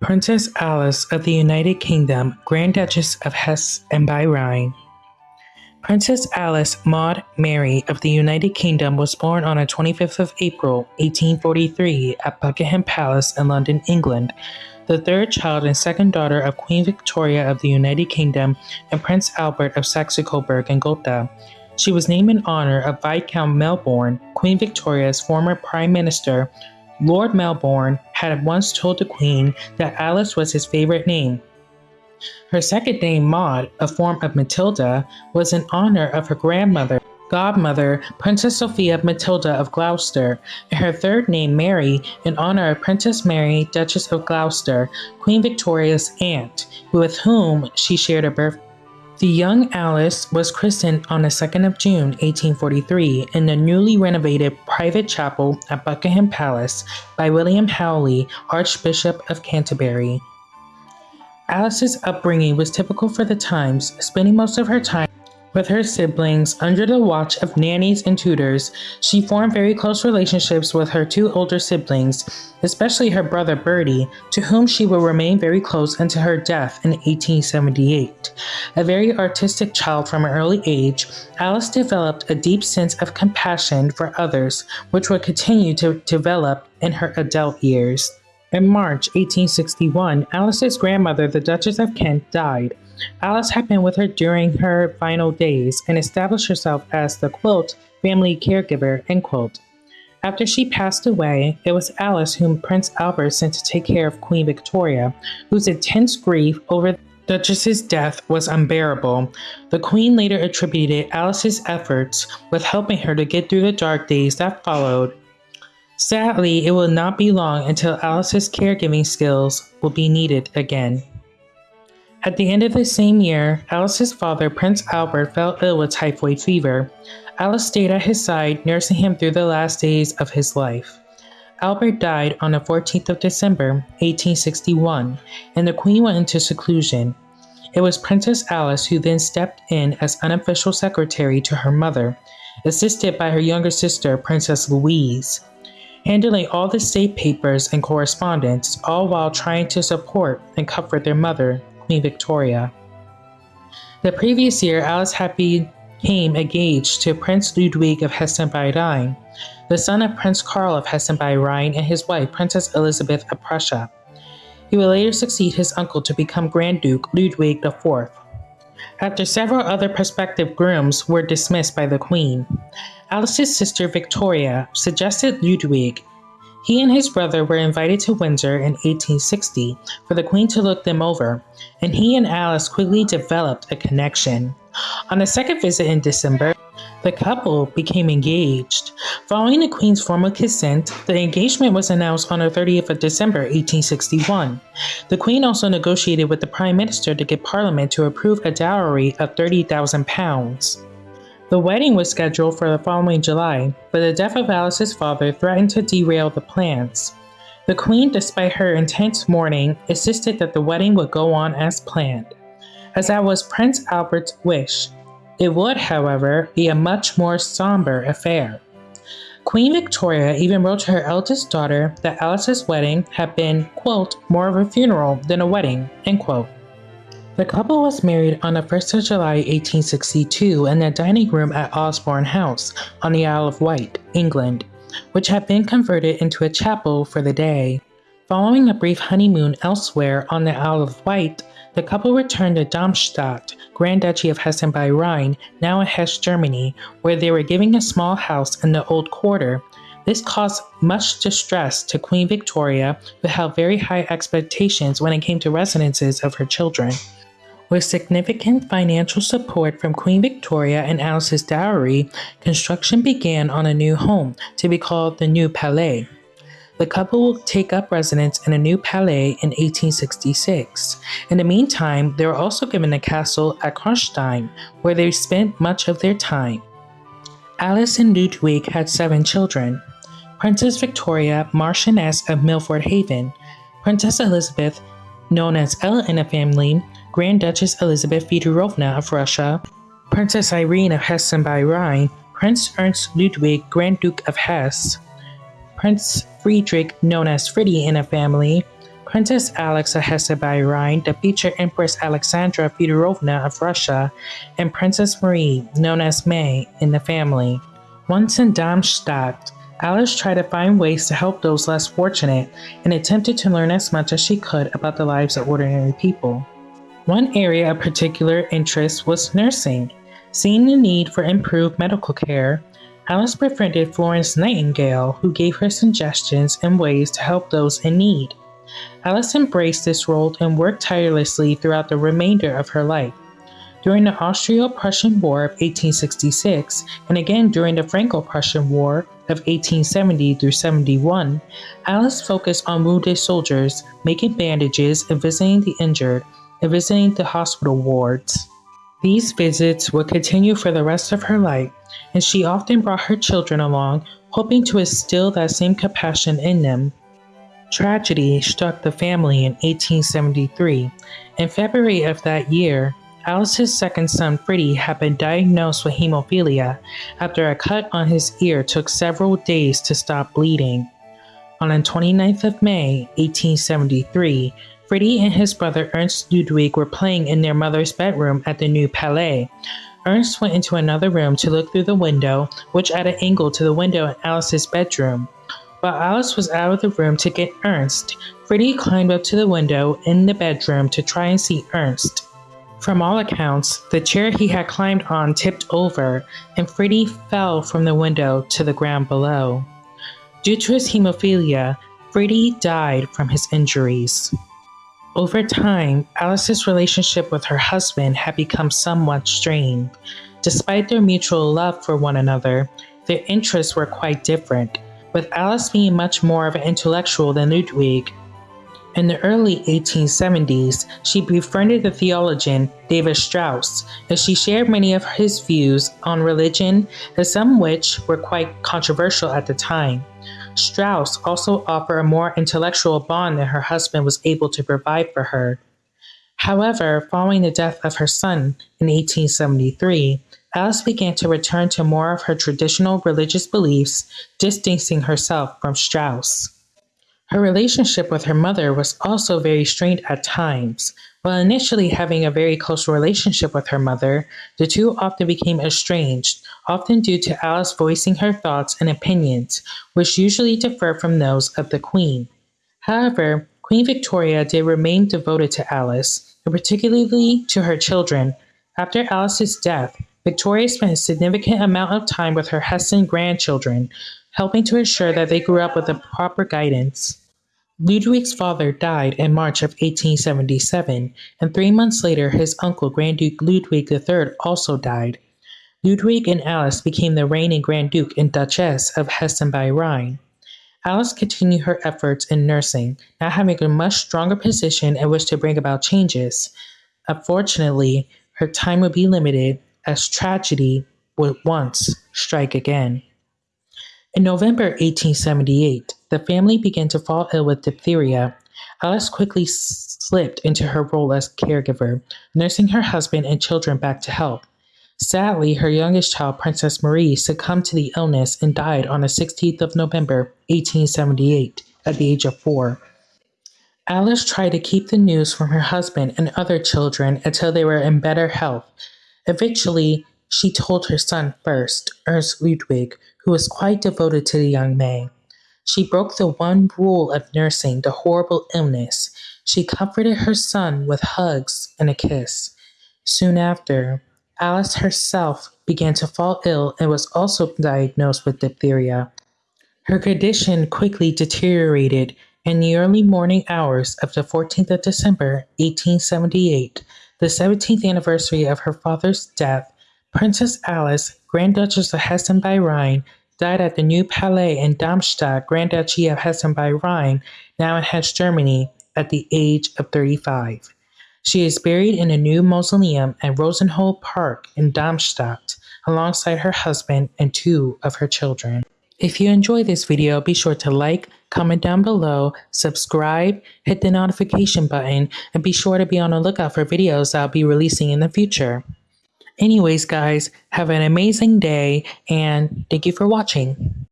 Princess Alice of the United Kingdom, Grand Duchess of Hesse and by Rhine. Princess Alice Maud Mary of the United Kingdom was born on the 25th of April, 1843, at Buckingham Palace in London, England, the third child and second daughter of Queen Victoria of the United Kingdom and Prince Albert of Saxe-Coburg and Gotha. She was named in honor of Viscount Melbourne, Queen Victoria's former Prime Minister. Lord Melbourne had once told the Queen that Alice was his favorite name. Her second name, Maud, a form of Matilda, was in honor of her grandmother, godmother, Princess Sophia Matilda of Gloucester, and her third name, Mary, in honor of Princess Mary, Duchess of Gloucester, Queen Victoria's aunt, with whom she shared a birth. The young Alice was christened on the 2nd of June 1843 in the newly renovated private chapel at Buckingham Palace by William Howley, Archbishop of Canterbury. Alice's upbringing was typical for the times, spending most of her time with her siblings, under the watch of nannies and tutors, she formed very close relationships with her two older siblings, especially her brother Bertie, to whom she will remain very close until her death in 1878. A very artistic child from an early age, Alice developed a deep sense of compassion for others, which would continue to develop in her adult years. In March 1861, Alice's grandmother, the Duchess of Kent, died. Alice had been with her during her final days and established herself as the quote, family caregiver, end quote. After she passed away, it was Alice whom Prince Albert sent to take care of Queen Victoria, whose intense grief over the Duchess's death was unbearable. The Queen later attributed Alice's efforts with helping her to get through the dark days that followed. Sadly, it will not be long until Alice's caregiving skills will be needed again. At the end of the same year, Alice's father, Prince Albert, fell ill with typhoid fever. Alice stayed at his side, nursing him through the last days of his life. Albert died on the 14th of December, 1861, and the Queen went into seclusion. It was Princess Alice who then stepped in as unofficial secretary to her mother, assisted by her younger sister, Princess Louise, handling all the state papers and correspondence, all while trying to support and comfort their mother, Queen Victoria. The previous year, Alice had became engaged to Prince Ludwig of Hessen by Rhine, the son of Prince Karl of Hessen by Rhine and his wife, Princess Elizabeth of Prussia. He would later succeed his uncle to become Grand Duke Ludwig IV. After several other prospective grooms were dismissed by the Queen, Alice's sister Victoria suggested Ludwig he and his brother were invited to Windsor in 1860 for the Queen to look them over, and he and Alice quickly developed a connection. On a second visit in December, the couple became engaged. Following the Queen's formal consent, the engagement was announced on the 30th of December 1861. The Queen also negotiated with the Prime Minister to get Parliament to approve a dowry of £30,000. The wedding was scheduled for the following July, but the death of Alice's father threatened to derail the plans. The Queen, despite her intense mourning, insisted that the wedding would go on as planned, as that was Prince Albert's wish. It would, however, be a much more somber affair. Queen Victoria even wrote to her eldest daughter that Alice's wedding had been, quote, more of a funeral than a wedding, end quote. The couple was married on the 1st of July 1862 in the dining room at Osborne House on the Isle of Wight, England, which had been converted into a chapel for the day. Following a brief honeymoon elsewhere on the Isle of Wight, the couple returned to Darmstadt, Grand Duchy of Hessen by Rhine, now in Hesse, Germany, where they were giving a small house in the old quarter. This caused much distress to Queen Victoria, who held very high expectations when it came to residences of her children. With significant financial support from Queen Victoria and Alice's dowry, construction began on a new home to be called the New Palais. The couple will take up residence in a new palais in 1866. In the meantime, they were also given a castle at Kronstein, where they spent much of their time. Alice and Ludwig had seven children. Princess Victoria, Marchioness of Milford Haven, Princess Elizabeth, known as Ella in the family, Grand Duchess Elizabeth Fedorovna of Russia, Princess Irene of Hessen by Rhine, Prince Ernst Ludwig, Grand Duke of Hesse, Prince Friedrich, known as Frittie in a family, Princess Alix of Hesse-by-Rhine, the future Empress Alexandra Feodorovna of Russia, and Princess Marie, known as May, in the family. Once in Darmstadt, Alice tried to find ways to help those less fortunate and attempted to learn as much as she could about the lives of ordinary people. One area of particular interest was nursing. Seeing the need for improved medical care, Alice befriended Florence Nightingale, who gave her suggestions and ways to help those in need. Alice embraced this role and worked tirelessly throughout the remainder of her life. During the Austro-Prussian War of 1866 and again during the Franco-Prussian War of 1870 through 71, Alice focused on wounded soldiers, making bandages and visiting the injured and visiting the hospital wards. These visits would continue for the rest of her life, and she often brought her children along, hoping to instill that same compassion in them. Tragedy struck the family in 1873. In February of that year, Alice's second son, Freddie, had been diagnosed with hemophilia after a cut on his ear took several days to stop bleeding. On the 29th of May, 1873, Freddie and his brother Ernst Ludwig were playing in their mother's bedroom at the New Palais. Ernst went into another room to look through the window, which at an angle to the window in Alice's bedroom. While Alice was out of the room to get Ernst, Freddie climbed up to the window in the bedroom to try and see Ernst. From all accounts, the chair he had climbed on tipped over, and Freddie fell from the window to the ground below. Due to his hemophilia, Freddie died from his injuries. Over time, Alice's relationship with her husband had become somewhat strained. Despite their mutual love for one another, their interests were quite different, with Alice being much more of an intellectual than Ludwig in the early 1870s, she befriended the theologian David Strauss, and she shared many of his views on religion, some which were quite controversial at the time. Strauss also offered a more intellectual bond than her husband was able to provide for her. However, following the death of her son in 1873, Alice began to return to more of her traditional religious beliefs, distancing herself from Strauss. Her relationship with her mother was also very strained at times. While initially having a very close relationship with her mother, the two often became estranged, often due to Alice voicing her thoughts and opinions, which usually differ from those of the Queen. However, Queen Victoria did remain devoted to Alice, and particularly to her children. After Alice's death, Victoria spent a significant amount of time with her Hessen grandchildren, helping to ensure that they grew up with the proper guidance. Ludwig's father died in March of 1877, and three months later his uncle Grand Duke Ludwig III also died. Ludwig and Alice became the reigning Grand Duke and Duchess of Hessen by Rhine. Alice continued her efforts in nursing, now having a much stronger position in which to bring about changes. Unfortunately, her time would be limited as tragedy would once strike again. In November 1878, the family began to fall ill with diphtheria. Alice quickly slipped into her role as caregiver, nursing her husband and children back to health. Sadly, her youngest child, Princess Marie, succumbed to the illness and died on the 16th of November, 1878, at the age of four. Alice tried to keep the news from her husband and other children until they were in better health. Eventually, she told her son first, Ernst Ludwig, who was quite devoted to the young man. She broke the one rule of nursing the horrible illness. She comforted her son with hugs and a kiss. Soon after, Alice herself began to fall ill and was also diagnosed with diphtheria. Her condition quickly deteriorated. In the early morning hours of the 14th of December, 1878, the 17th anniversary of her father's death, Princess Alice, Grand Duchess of Hessen by Rhine, died at the New Palais in Darmstadt, Grand Duchy of Hessen by Rhine, now in Hesse, Germany, at the age of 35. She is buried in a new mausoleum at Rosenhöhe Park in Darmstadt, alongside her husband and two of her children. If you enjoy this video, be sure to like, comment down below, subscribe, hit the notification button, and be sure to be on the lookout for videos I'll be releasing in the future. Anyways, guys, have an amazing day and thank you for watching.